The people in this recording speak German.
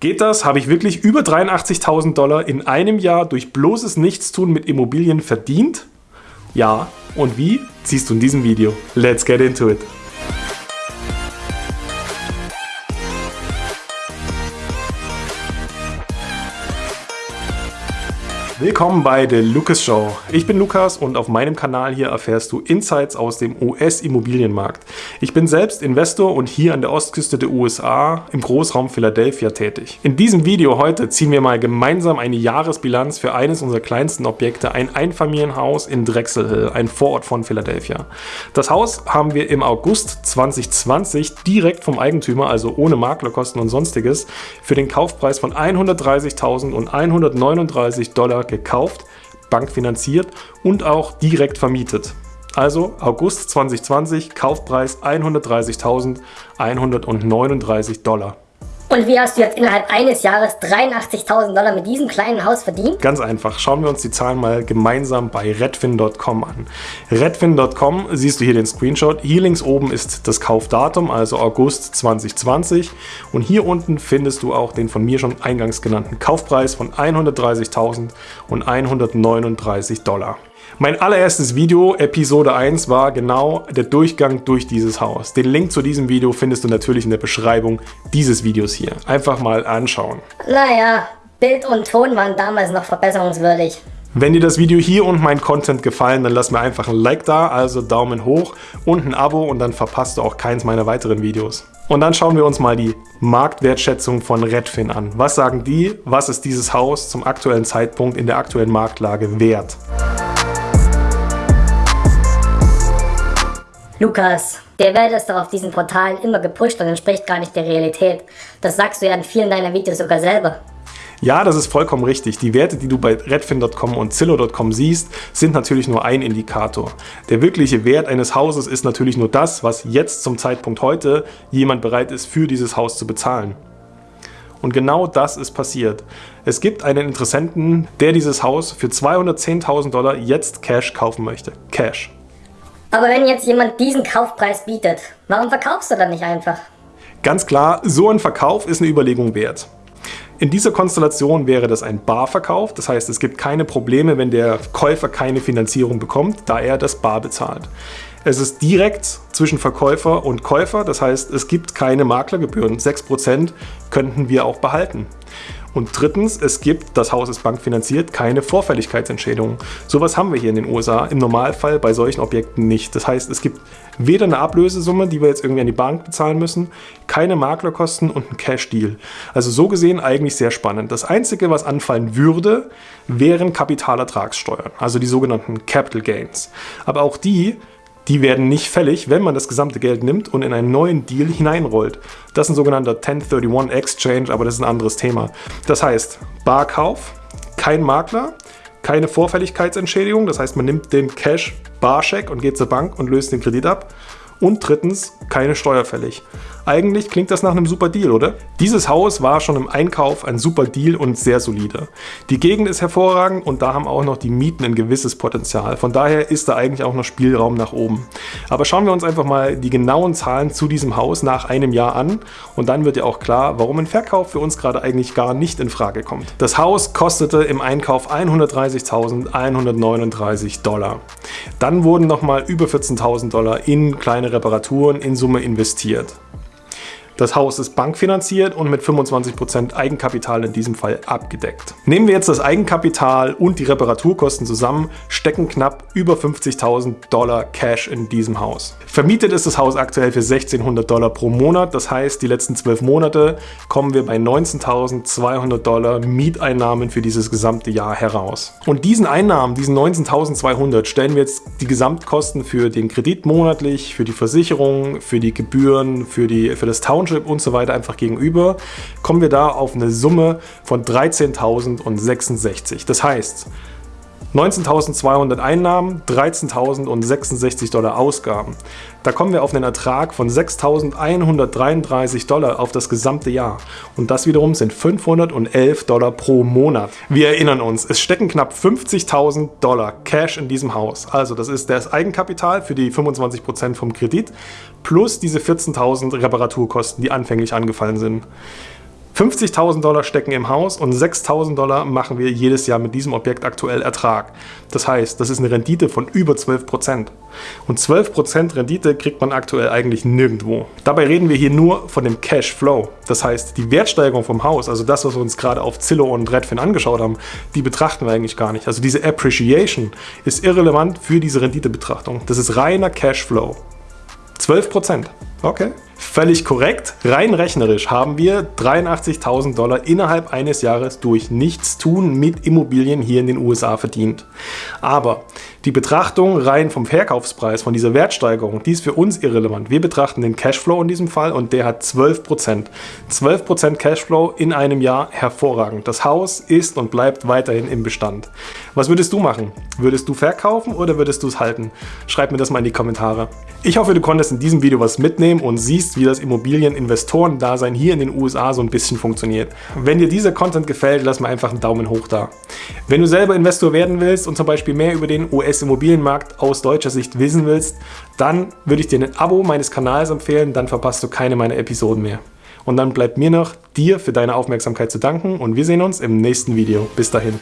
Geht das? Habe ich wirklich über 83.000 Dollar in einem Jahr durch bloßes Nichtstun mit Immobilien verdient? Ja. Und wie? Siehst du in diesem Video. Let's get into it. Willkommen bei The Lucas Show. Ich bin Lukas und auf meinem Kanal hier erfährst du Insights aus dem US-Immobilienmarkt. Ich bin selbst Investor und hier an der Ostküste der USA im Großraum Philadelphia tätig. In diesem Video heute ziehen wir mal gemeinsam eine Jahresbilanz für eines unserer kleinsten Objekte, ein Einfamilienhaus in Drexel Hill, ein Vorort von Philadelphia. Das Haus haben wir im August 2020 direkt vom Eigentümer, also ohne Maklerkosten und sonstiges, für den Kaufpreis von 130.000 und 139 Dollar gekauft, bankfinanziert und auch direkt vermietet. Also August 2020, Kaufpreis 130.139 Dollar. Und wie hast du jetzt innerhalb eines Jahres 83.000 Dollar mit diesem kleinen Haus verdient? Ganz einfach. Schauen wir uns die Zahlen mal gemeinsam bei redfin.com an. Redfin.com siehst du hier den Screenshot. Hier links oben ist das Kaufdatum, also August 2020. Und hier unten findest du auch den von mir schon eingangs genannten Kaufpreis von 130.139 Dollar. Mein allererstes Video, Episode 1, war genau der Durchgang durch dieses Haus. Den Link zu diesem Video findest du natürlich in der Beschreibung dieses Videos hier. Einfach mal anschauen. Naja, Bild und Ton waren damals noch verbesserungswürdig. Wenn dir das Video hier und mein Content gefallen, dann lass mir einfach ein Like da, also Daumen hoch und ein Abo und dann verpasst du auch keins meiner weiteren Videos. Und dann schauen wir uns mal die Marktwertschätzung von Redfin an. Was sagen die? Was ist dieses Haus zum aktuellen Zeitpunkt in der aktuellen Marktlage wert? Lukas, der Wert ist doch auf diesen Portalen immer gepusht und entspricht gar nicht der Realität. Das sagst du ja in vielen deiner Videos sogar selber. Ja, das ist vollkommen richtig. Die Werte, die du bei redfin.com und zillow.com siehst, sind natürlich nur ein Indikator. Der wirkliche Wert eines Hauses ist natürlich nur das, was jetzt zum Zeitpunkt heute jemand bereit ist, für dieses Haus zu bezahlen. Und genau das ist passiert. Es gibt einen Interessenten, der dieses Haus für 210.000 Dollar jetzt Cash kaufen möchte. Cash. Aber wenn jetzt jemand diesen Kaufpreis bietet, warum verkaufst du dann nicht einfach? Ganz klar, so ein Verkauf ist eine Überlegung wert. In dieser Konstellation wäre das ein Barverkauf, das heißt es gibt keine Probleme, wenn der Käufer keine Finanzierung bekommt, da er das Bar bezahlt. Es ist direkt zwischen Verkäufer und Käufer, das heißt es gibt keine Maklergebühren, 6% könnten wir auch behalten. Und drittens, es gibt, das Haus ist bankfinanziert, keine Vorfälligkeitsentschädigung. Sowas haben wir hier in den USA im Normalfall bei solchen Objekten nicht. Das heißt, es gibt weder eine Ablösesumme, die wir jetzt irgendwie an die Bank bezahlen müssen, keine Maklerkosten und ein Cash-Deal. Also so gesehen eigentlich sehr spannend. Das Einzige, was anfallen würde, wären Kapitalertragssteuern, also die sogenannten Capital Gains. Aber auch die die werden nicht fällig, wenn man das gesamte Geld nimmt und in einen neuen Deal hineinrollt. Das ist ein sogenannter 1031 Exchange, aber das ist ein anderes Thema. Das heißt, Barkauf, kein Makler, keine Vorfälligkeitsentschädigung, das heißt, man nimmt den Cash Barscheck und geht zur Bank und löst den Kredit ab. Und drittens, keine Steuer fällig. Eigentlich klingt das nach einem super Deal, oder? Dieses Haus war schon im Einkauf ein super Deal und sehr solide. Die Gegend ist hervorragend und da haben auch noch die Mieten ein gewisses Potenzial. Von daher ist da eigentlich auch noch Spielraum nach oben. Aber schauen wir uns einfach mal die genauen Zahlen zu diesem Haus nach einem Jahr an und dann wird ja auch klar, warum ein Verkauf für uns gerade eigentlich gar nicht in Frage kommt. Das Haus kostete im Einkauf 130.139 Dollar. Dann wurden nochmal über 14.000 Dollar in kleine Reparaturen in Summe investiert. Das Haus ist bankfinanziert und mit 25% Eigenkapital in diesem Fall abgedeckt. Nehmen wir jetzt das Eigenkapital und die Reparaturkosten zusammen, stecken knapp über 50.000 Dollar Cash in diesem Haus. Vermietet ist das Haus aktuell für 1600 Dollar pro Monat, das heißt die letzten 12 Monate kommen wir bei 19.200 Dollar Mieteinnahmen für dieses gesamte Jahr heraus. Und diesen Einnahmen, diesen 19.200, stellen wir jetzt die Gesamtkosten für den Kredit monatlich, für die Versicherung, für die Gebühren, für, die, für das Township Township und so weiter einfach gegenüber, kommen wir da auf eine Summe von 13.066. Das heißt, 19.200 Einnahmen, 13.066 Dollar Ausgaben. Da kommen wir auf einen Ertrag von 6.133 Dollar auf das gesamte Jahr. Und das wiederum sind 511 Dollar pro Monat. Wir erinnern uns, es stecken knapp 50.000 Dollar Cash in diesem Haus. Also das ist das Eigenkapital für die 25% vom Kredit plus diese 14.000 Reparaturkosten, die anfänglich angefallen sind. 50.000 Dollar stecken im Haus und 6.000 Dollar machen wir jedes Jahr mit diesem Objekt aktuell Ertrag. Das heißt, das ist eine Rendite von über 12%. Und 12% Rendite kriegt man aktuell eigentlich nirgendwo. Dabei reden wir hier nur von dem Cash Flow. Das heißt, die Wertsteigerung vom Haus, also das, was wir uns gerade auf Zillow und Redfin angeschaut haben, die betrachten wir eigentlich gar nicht. Also diese Appreciation ist irrelevant für diese Renditebetrachtung. Das ist reiner Cash Flow. 12%. Okay. Völlig korrekt. Rein rechnerisch haben wir 83.000 Dollar innerhalb eines Jahres durch Nichtstun mit Immobilien hier in den USA verdient. Aber die Betrachtung rein vom Verkaufspreis, von dieser Wertsteigerung, die ist für uns irrelevant. Wir betrachten den Cashflow in diesem Fall und der hat 12%. 12% Cashflow in einem Jahr, hervorragend. Das Haus ist und bleibt weiterhin im Bestand. Was würdest du machen? Würdest du verkaufen oder würdest du es halten? Schreib mir das mal in die Kommentare. Ich hoffe, du konntest in diesem Video was mitnehmen und siehst, wie das Immobilieninvestoren-Dasein hier in den USA so ein bisschen funktioniert. Wenn dir dieser Content gefällt, lass mir einfach einen Daumen hoch da. Wenn du selber Investor werden willst und zum Beispiel mehr über den US-Immobilienmarkt aus deutscher Sicht wissen willst, dann würde ich dir ein Abo meines Kanals empfehlen, dann verpasst du keine meiner Episoden mehr. Und dann bleibt mir noch, dir für deine Aufmerksamkeit zu danken und wir sehen uns im nächsten Video. Bis dahin.